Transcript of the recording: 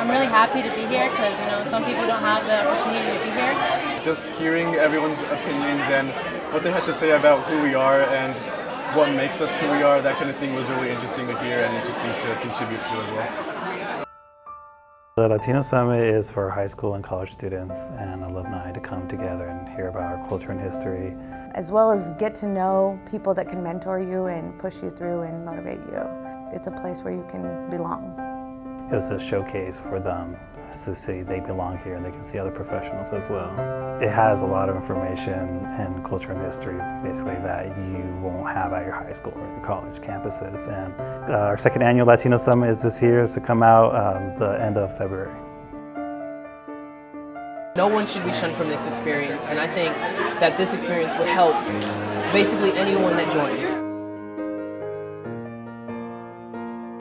I'm really happy to be here because, you know, some people don't have the opportunity to be here. Just hearing everyone's opinions and what they had to say about who we are and what makes us who we are, that kind of thing was really interesting to hear and interesting to contribute to as well. The Latino Summit is for high school and college students and alumni to come together and hear about our culture and history. As well as get to know people that can mentor you and push you through and motivate you. It's a place where you can belong. It was a showcase for them to see they belong here and they can see other professionals as well. It has a lot of information and culture and history basically that you won't have at your high school or your college campuses. And uh, our second annual Latino Summit is this year, is to come out um, the end of February. No one should be shunned from this experience and I think that this experience would help basically anyone that joins.